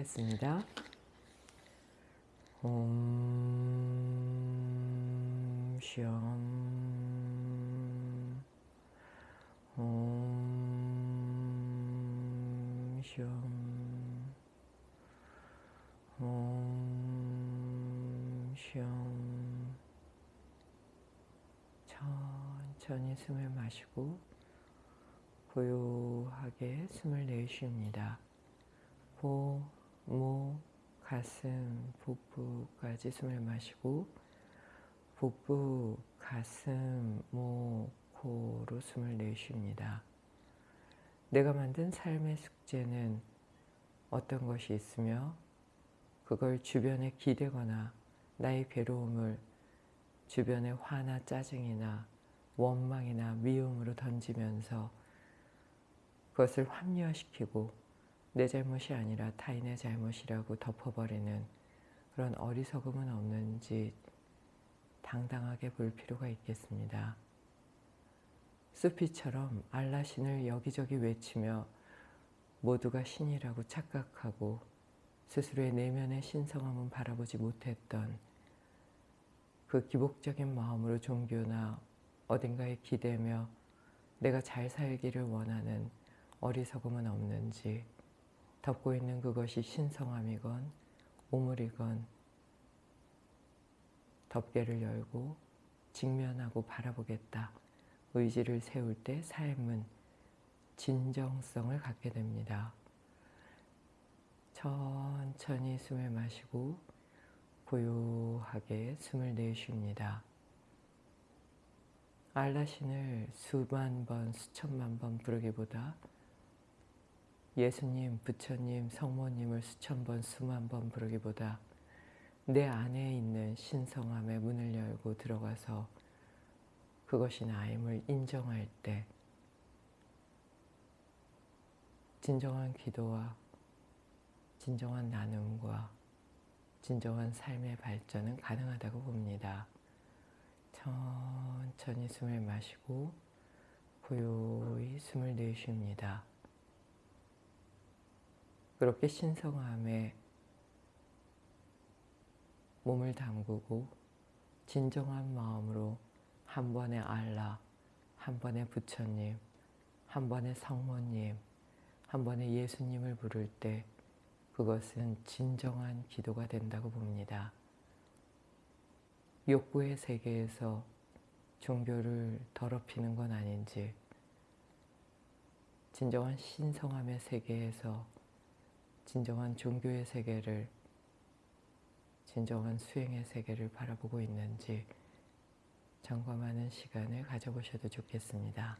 하겠습니다. 옴, 숑, 옴, 숑, 옴, 숑. 천천히 숨을 마시고 고요하게 숨을 내쉽니다. 호, 목, 가슴, 복부까지 숨을 마시고 복부, 가슴, 목, 코로 숨을 내쉽니다. 내가 만든 삶의 숙제는 어떤 것이 있으며 그걸 주변에 기대거나 나의 괴로움을 주변의 화나 짜증이나 원망이나 미움으로 던지면서 그것을 합리화시키고 내 잘못이 아니라 타인의 잘못이라고 덮어버리는 그런 어리석음은 없는지 당당하게 볼 필요가 있겠습니다. 수피처럼 알라 신을 여기저기 외치며 모두가 신이라고 착각하고 스스로의 내면의 신성함은 바라보지 못했던 그 기복적인 마음으로 종교나 어딘가에 기대며 내가 잘 살기를 원하는 어리석음은 없는지 덮고 있는 그것이 신성함이건 오물이건 덮개를 열고 직면하고 바라보겠다. 의지를 세울 때 삶은 진정성을 갖게 됩니다. 천천히 숨을 마시고 고요하게 숨을 내쉽니다. 알라신을 수만 번, 수천만 번 부르기보다 예수님, 부처님, 성모님을 수천 번, 수만 번 부르기보다 내 안에 있는 신성함의 문을 열고 들어가서 그것이 나임을 인정할 때 진정한 기도와 진정한 나눔과 진정한 삶의 발전은 가능하다고 봅니다. 천천히 숨을 마시고 고요히 숨을 내쉽니다. 그렇게 신성함에 몸을 담그고 진정한 마음으로 한 번의 알라, 한 번의 부처님, 한 번의 성모님, 한 번의 예수님을 부를 때 그것은 진정한 기도가 된다고 봅니다. 욕구의 세계에서 종교를 더럽히는 건 아닌지 진정한 신성함의 세계에서 진정한 종교의 세계를 진정한 수행의 세계를 바라보고 있는지 점검하는 시간을 가져보셔도 좋겠습니다.